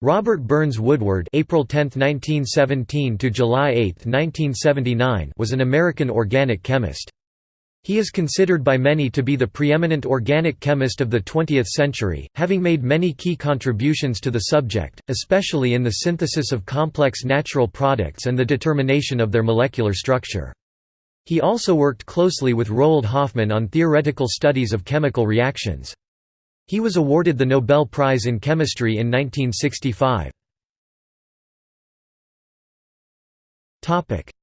Robert Burns Woodward April 10, 1917 to July 8, 1979 was an American organic chemist. He is considered by many to be the preeminent organic chemist of the 20th century, having made many key contributions to the subject, especially in the synthesis of complex natural products and the determination of their molecular structure. He also worked closely with Roald Hoffmann on theoretical studies of chemical reactions. He was awarded the Nobel Prize in Chemistry in 1965.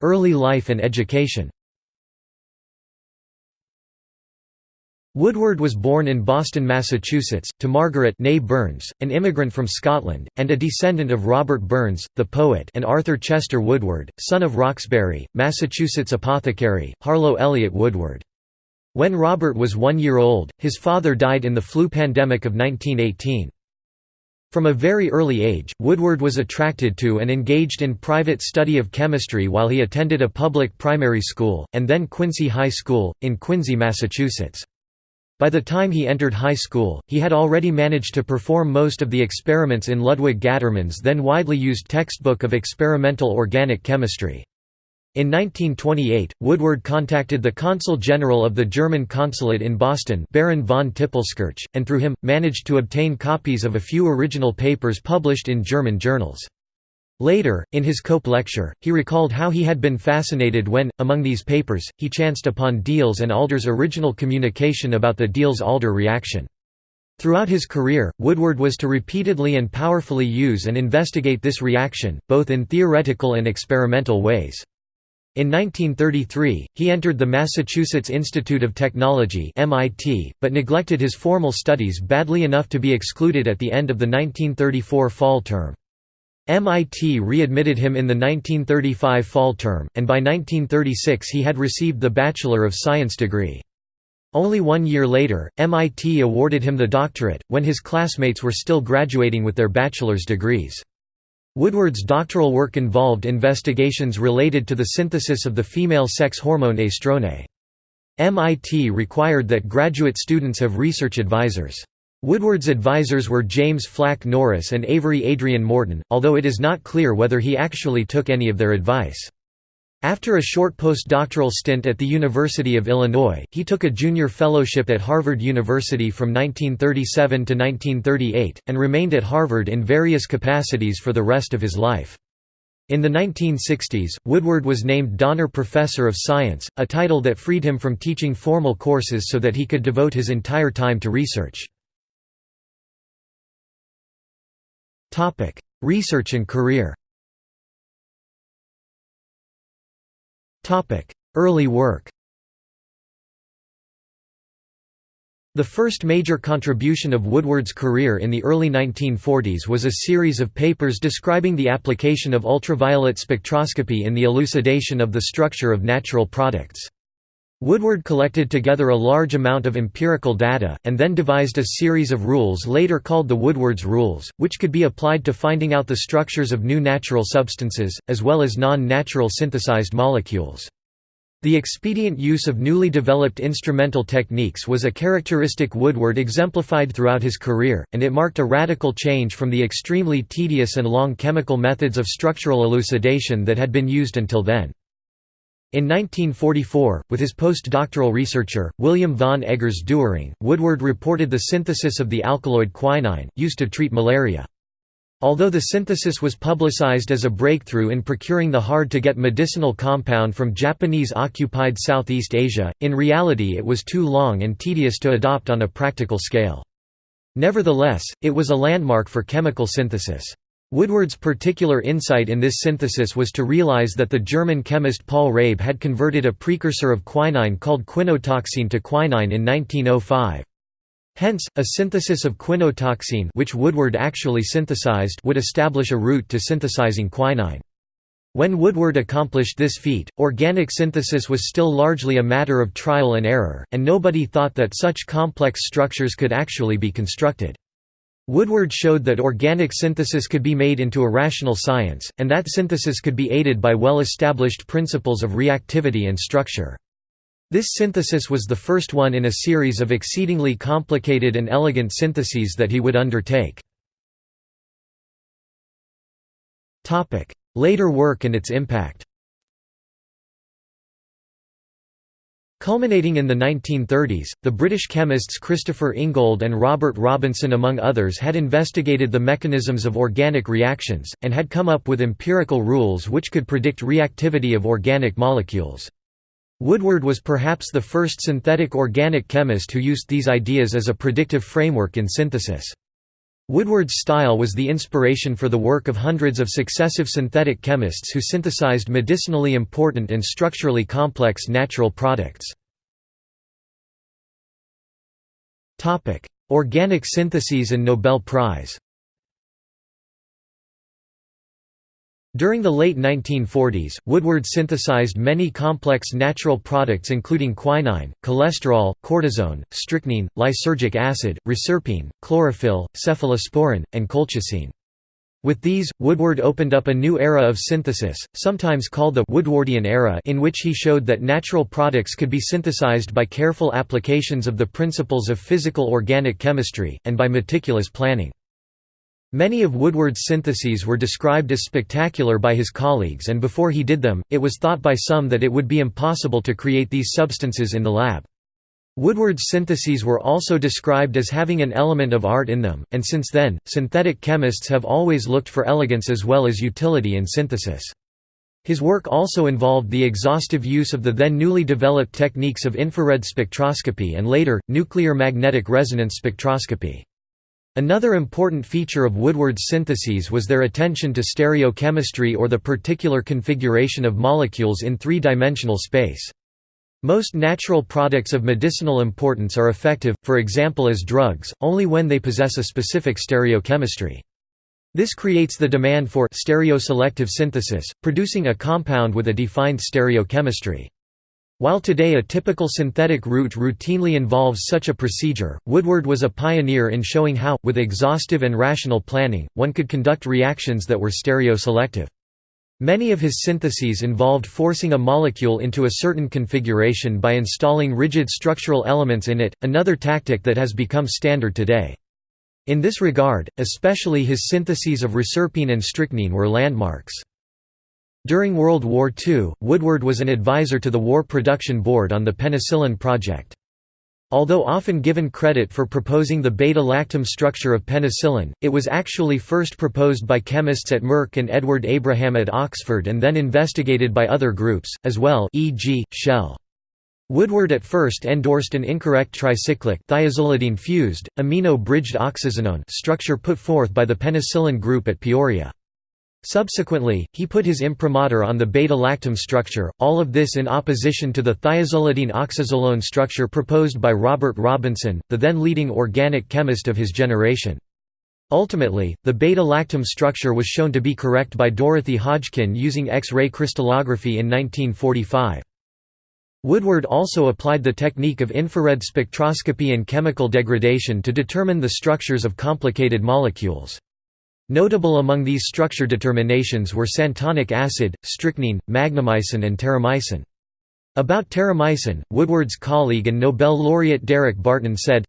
Early life and education Woodward was born in Boston, Massachusetts, to Margaret Burns, an immigrant from Scotland, and a descendant of Robert Burns, the poet and Arthur Chester Woodward, son of Roxbury, Massachusetts apothecary, Harlow Elliott Woodward. When Robert was one year old, his father died in the flu pandemic of 1918. From a very early age, Woodward was attracted to and engaged in private study of chemistry while he attended a public primary school, and then Quincy High School, in Quincy, Massachusetts. By the time he entered high school, he had already managed to perform most of the experiments in Ludwig Gattermann's then widely used textbook of experimental organic chemistry. In 1928, Woodward contacted the Consul General of the German consulate in Boston Baron von Tippelskirch, and through him, managed to obtain copies of a few original papers published in German journals. Later, in his Cope lecture, he recalled how he had been fascinated when, among these papers, he chanced upon Diels and Alder's original communication about the Diels-Alder reaction. Throughout his career, Woodward was to repeatedly and powerfully use and investigate this reaction, both in theoretical and experimental ways. In 1933, he entered the Massachusetts Institute of Technology (MIT), but neglected his formal studies badly enough to be excluded at the end of the 1934 fall term. MIT readmitted him in the 1935 fall term, and by 1936 he had received the Bachelor of Science degree. Only one year later, MIT awarded him the doctorate, when his classmates were still graduating with their bachelor's degrees. Woodward's doctoral work involved investigations related to the synthesis of the female sex hormone estrone. MIT required that graduate students have research advisors. Woodward's advisors were James Flack Norris and Avery Adrian Morton, although it is not clear whether he actually took any of their advice. After a short postdoctoral stint at the University of Illinois, he took a junior fellowship at Harvard University from 1937 to 1938, and remained at Harvard in various capacities for the rest of his life. In the 1960s, Woodward was named Donner Professor of Science, a title that freed him from teaching formal courses so that he could devote his entire time to research. Research and career Early work The first major contribution of Woodward's career in the early 1940s was a series of papers describing the application of ultraviolet spectroscopy in the elucidation of the structure of natural products. Woodward collected together a large amount of empirical data, and then devised a series of rules later called the Woodward's rules, which could be applied to finding out the structures of new natural substances, as well as non-natural synthesized molecules. The expedient use of newly developed instrumental techniques was a characteristic Woodward exemplified throughout his career, and it marked a radical change from the extremely tedious and long chemical methods of structural elucidation that had been used until then. In 1944, with his postdoctoral researcher, William von Eggers Doering, Woodward reported the synthesis of the alkaloid quinine, used to treat malaria. Although the synthesis was publicized as a breakthrough in procuring the hard-to-get medicinal compound from Japanese-occupied Southeast Asia, in reality it was too long and tedious to adopt on a practical scale. Nevertheless, it was a landmark for chemical synthesis. Woodward's particular insight in this synthesis was to realize that the German chemist Paul Rabe had converted a precursor of quinine called quinotoxine to quinine in 1905. Hence, a synthesis of quinotoxine which Woodward actually synthesized would establish a route to synthesizing quinine. When Woodward accomplished this feat, organic synthesis was still largely a matter of trial and error, and nobody thought that such complex structures could actually be constructed. Woodward showed that organic synthesis could be made into a rational science, and that synthesis could be aided by well-established principles of reactivity and structure. This synthesis was the first one in a series of exceedingly complicated and elegant syntheses that he would undertake. Later work and its impact Culminating in the 1930s, the British chemists Christopher Ingold and Robert Robinson among others had investigated the mechanisms of organic reactions, and had come up with empirical rules which could predict reactivity of organic molecules. Woodward was perhaps the first synthetic organic chemist who used these ideas as a predictive framework in synthesis. Woodward's style was the inspiration for the work of hundreds of successive synthetic chemists who synthesized medicinally important and structurally complex natural products. Organic syntheses and Nobel Prize During the late 1940s, Woodward synthesized many complex natural products including quinine, cholesterol, cortisone, strychnine, lysergic acid, reserpine, chlorophyll, cephalosporin, and colchicine. With these, Woodward opened up a new era of synthesis, sometimes called the Woodwardian era in which he showed that natural products could be synthesized by careful applications of the principles of physical organic chemistry, and by meticulous planning. Many of Woodward's syntheses were described as spectacular by his colleagues and before he did them, it was thought by some that it would be impossible to create these substances in the lab. Woodward's syntheses were also described as having an element of art in them, and since then, synthetic chemists have always looked for elegance as well as utility in synthesis. His work also involved the exhaustive use of the then newly developed techniques of infrared spectroscopy and later, nuclear magnetic resonance spectroscopy. Another important feature of Woodward's syntheses was their attention to stereochemistry or the particular configuration of molecules in three-dimensional space. Most natural products of medicinal importance are effective, for example as drugs, only when they possess a specific stereochemistry. This creates the demand for stereoselective synthesis, producing a compound with a defined stereochemistry. While today a typical synthetic route routinely involves such a procedure, Woodward was a pioneer in showing how, with exhaustive and rational planning, one could conduct reactions that were stereoselective. Many of his syntheses involved forcing a molecule into a certain configuration by installing rigid structural elements in it, another tactic that has become standard today. In this regard, especially his syntheses of reserpine and strychnine were landmarks. During World War II, Woodward was an advisor to the War Production Board on the penicillin project. Although often given credit for proposing the beta-lactam structure of penicillin, it was actually first proposed by chemists at Merck and Edward Abraham at Oxford and then investigated by other groups, as well e.g., Shell. Woodward at first endorsed an incorrect tricyclic thiazolidine fused, amino-bridged oxazinone structure put forth by the penicillin group at Peoria. Subsequently, he put his imprimatur on the beta-lactam structure, all of this in opposition to the thiazolidine oxazolone structure proposed by Robert Robinson, the then leading organic chemist of his generation. Ultimately, the beta-lactam structure was shown to be correct by Dorothy Hodgkin using X-ray crystallography in 1945. Woodward also applied the technique of infrared spectroscopy and chemical degradation to determine the structures of complicated molecules. Notable among these structure determinations were santonic acid, strychnine, magnamycin and terramycin. About terramycin, Woodward's colleague and Nobel laureate Derek Barton said,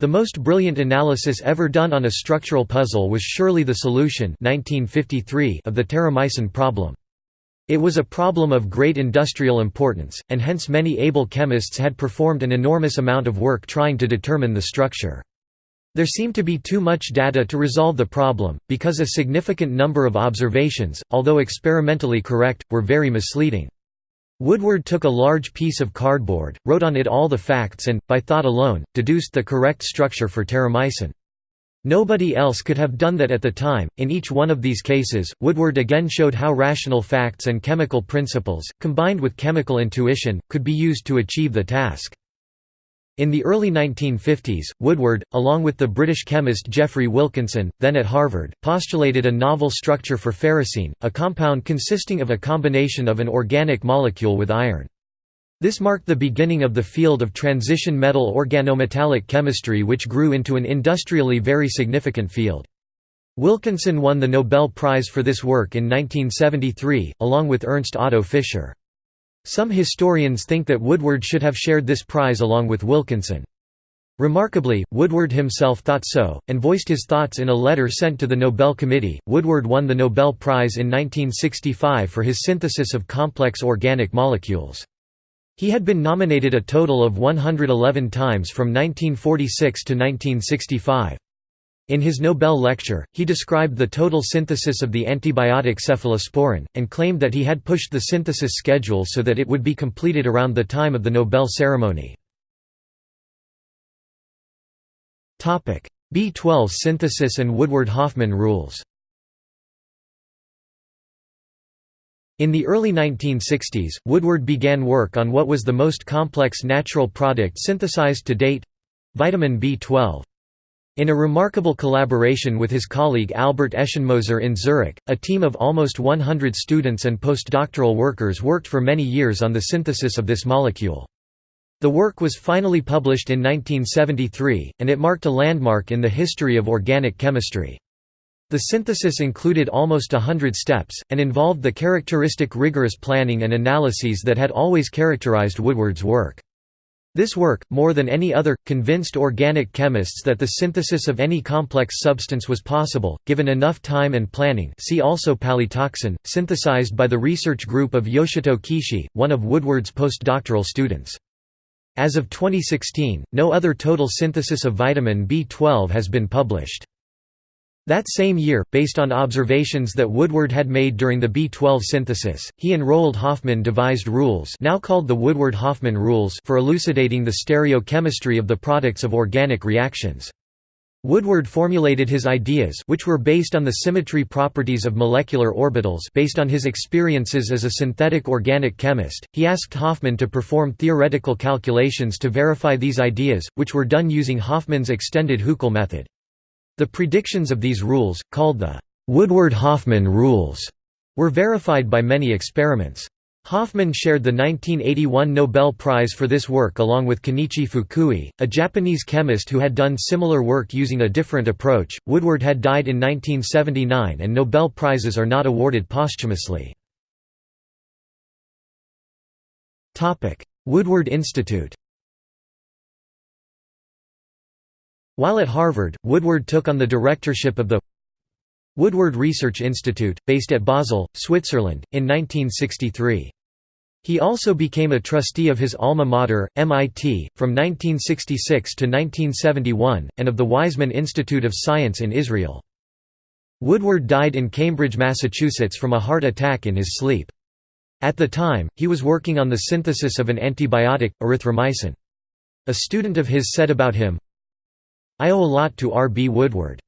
The most brilliant analysis ever done on a structural puzzle was surely the solution 1953 of the terramycin problem. It was a problem of great industrial importance, and hence many able chemists had performed an enormous amount of work trying to determine the structure. There seemed to be too much data to resolve the problem, because a significant number of observations, although experimentally correct, were very misleading. Woodward took a large piece of cardboard, wrote on it all the facts and, by thought alone, deduced the correct structure for terramycin. Nobody else could have done that at the time. In each one of these cases, Woodward again showed how rational facts and chemical principles, combined with chemical intuition, could be used to achieve the task. In the early 1950s, Woodward, along with the British chemist Geoffrey Wilkinson, then at Harvard, postulated a novel structure for ferrocene, a compound consisting of a combination of an organic molecule with iron. This marked the beginning of the field of transition metal organometallic chemistry which grew into an industrially very significant field. Wilkinson won the Nobel Prize for this work in 1973, along with Ernst Otto Fischer. Some historians think that Woodward should have shared this prize along with Wilkinson. Remarkably, Woodward himself thought so, and voiced his thoughts in a letter sent to the Nobel Committee. Woodward won the Nobel Prize in 1965 for his synthesis of complex organic molecules. He had been nominated a total of 111 times from 1946 to 1965. In his Nobel lecture, he described the total synthesis of the antibiotic cephalosporin, and claimed that he had pushed the synthesis schedule so that it would be completed around the time of the Nobel ceremony. B12 synthesis and Woodward-Hoffmann rules In the early 1960s, Woodward began work on what was the most complex natural product synthesized to date—vitamin B12. In a remarkable collaboration with his colleague Albert Eschenmoser in Zurich, a team of almost 100 students and postdoctoral workers worked for many years on the synthesis of this molecule. The work was finally published in 1973, and it marked a landmark in the history of organic chemistry. The synthesis included almost hundred steps, and involved the characteristic rigorous planning and analyses that had always characterized Woodward's work. This work, more than any other, convinced organic chemists that the synthesis of any complex substance was possible, given enough time and planning see also palytoxin, synthesized by the research group of Yoshito Kishi, one of Woodward's postdoctoral students. As of 2016, no other total synthesis of vitamin B12 has been published. That same year, based on observations that Woodward had made during the B12 synthesis, he and Roald Hoffmann devised rules now called the Woodward-Hoffmann rules for elucidating the stereochemistry of the products of organic reactions. Woodward formulated his ideas which were based on the symmetry properties of molecular orbitals based on his experiences as a synthetic organic chemist, he asked Hoffmann to perform theoretical calculations to verify these ideas, which were done using Hoffmann's extended Huckel method. The predictions of these rules, called the Woodward-Hoffmann rules, were verified by many experiments. Hoffmann shared the 1981 Nobel Prize for this work along with Kenichi Fukui, a Japanese chemist who had done similar work using a different approach. Woodward had died in 1979 and Nobel Prizes are not awarded posthumously. Woodward Institute. While at Harvard, Woodward took on the directorship of the Woodward Research Institute, based at Basel, Switzerland, in 1963. He also became a trustee of his alma mater, MIT, from 1966 to 1971, and of the Weizmann Institute of Science in Israel. Woodward died in Cambridge, Massachusetts from a heart attack in his sleep. At the time, he was working on the synthesis of an antibiotic, erythromycin. A student of his said about him, I owe a lot to R. B. Woodward.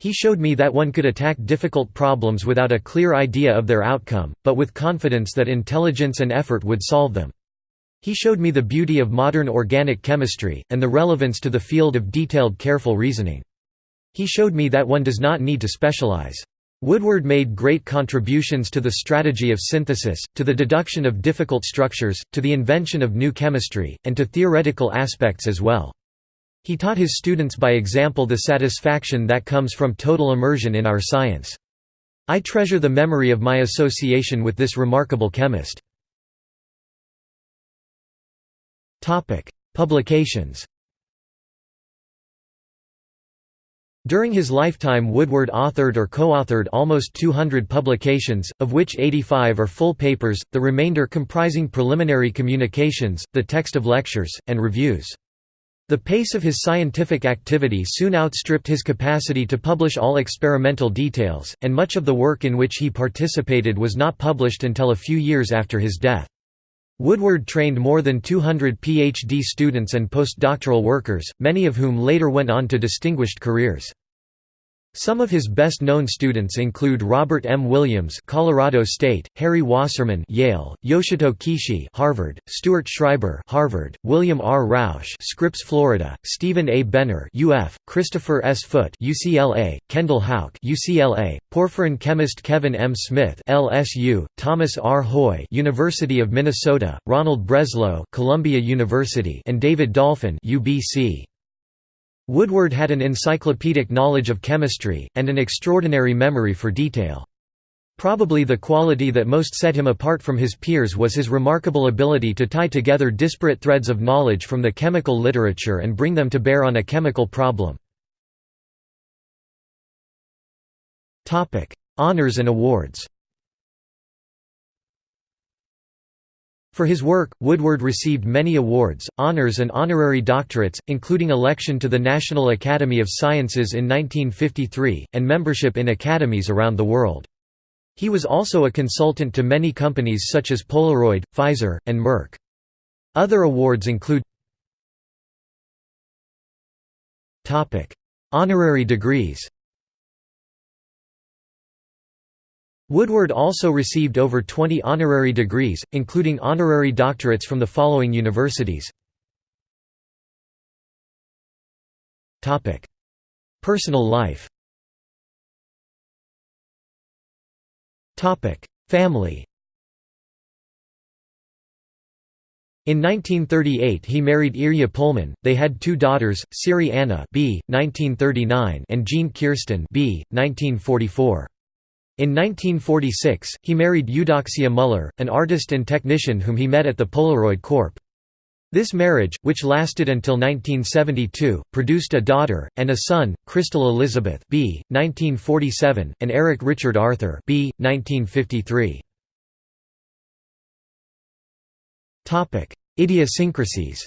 He showed me that one could attack difficult problems without a clear idea of their outcome, but with confidence that intelligence and effort would solve them. He showed me the beauty of modern organic chemistry, and the relevance to the field of detailed careful reasoning. He showed me that one does not need to specialize. Woodward made great contributions to the strategy of synthesis, to the deduction of difficult structures, to the invention of new chemistry, and to theoretical aspects as well. He taught his students by example the satisfaction that comes from total immersion in our science. I treasure the memory of my association with this remarkable chemist. Publications During his lifetime Woodward authored or co-authored almost 200 publications, of which 85 are full papers, the remainder comprising preliminary communications, the text of lectures, and reviews. The pace of his scientific activity soon outstripped his capacity to publish all experimental details, and much of the work in which he participated was not published until a few years after his death. Woodward trained more than 200 PhD students and postdoctoral workers, many of whom later went on to distinguished careers. Some of his best-known students include Robert M. Williams, Colorado State; Harry Wasserman, Yale; Yoshito Kishi, Harvard; Stuart Schreiber, Harvard; William R. Roush, Scripps, Florida; Stephen A. Benner, UF; Christopher S. Foote, UCLA; Kendall Houk, UCLA; porphyrin chemist Kevin M. Smith, LSU; Thomas R. Hoye, University of Minnesota; Ronald Breslow, Columbia University; and David Dolphin, UBC. Woodward had an encyclopedic knowledge of chemistry, and an extraordinary memory for detail. Probably the quality that most set him apart from his peers was his remarkable ability to tie together disparate threads of knowledge from the chemical literature and bring them to bear on a chemical problem. Honours and awards For his work, Woodward received many awards, honors and honorary doctorates, including election to the National Academy of Sciences in 1953, and membership in academies around the world. He was also a consultant to many companies such as Polaroid, Pfizer, and Merck. Other awards include Honorary degrees Woodward also received over 20 honorary degrees, including honorary doctorates from the following universities. Personal life Family In 1938 he married Irja Pullman, they had two daughters, Siri Anna b. 1939 and Jean Kirsten b. 1944. In 1946, he married Eudoxia Muller, an artist and technician whom he met at the Polaroid Corp. This marriage, which lasted until 1972, produced a daughter, and a son, Crystal Elizabeth b. 1947, and Eric Richard Arthur b. 1953. Idiosyncrasies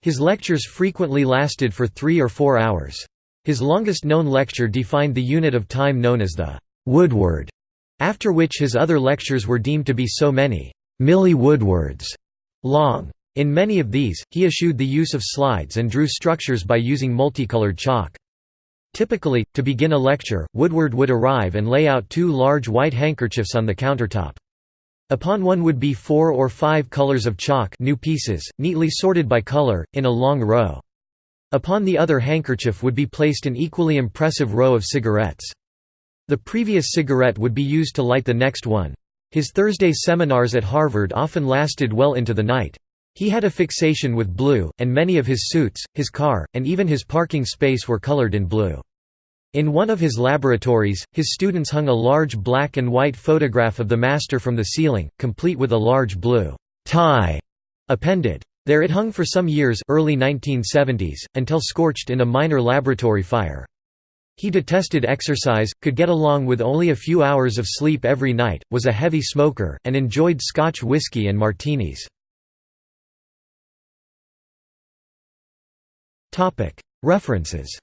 His lectures frequently lasted for three or four hours. His longest known lecture defined the unit of time known as the Woodward, after which his other lectures were deemed to be so many milli Woodwards long. In many of these, he eschewed the use of slides and drew structures by using multicolored chalk. Typically, to begin a lecture, Woodward would arrive and lay out two large white handkerchiefs on the countertop. Upon one would be four or five colors of chalk new pieces, neatly sorted by color, in a long row. Upon the other handkerchief would be placed an equally impressive row of cigarettes. The previous cigarette would be used to light the next one. His Thursday seminars at Harvard often lasted well into the night. He had a fixation with blue, and many of his suits, his car, and even his parking space were colored in blue. In one of his laboratories, his students hung a large black and white photograph of the master from the ceiling, complete with a large blue tie appended. There it hung for some years early 1970s, until scorched in a minor laboratory fire. He detested exercise, could get along with only a few hours of sleep every night, was a heavy smoker, and enjoyed Scotch whiskey and martinis. References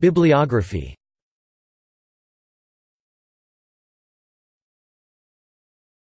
Bibliography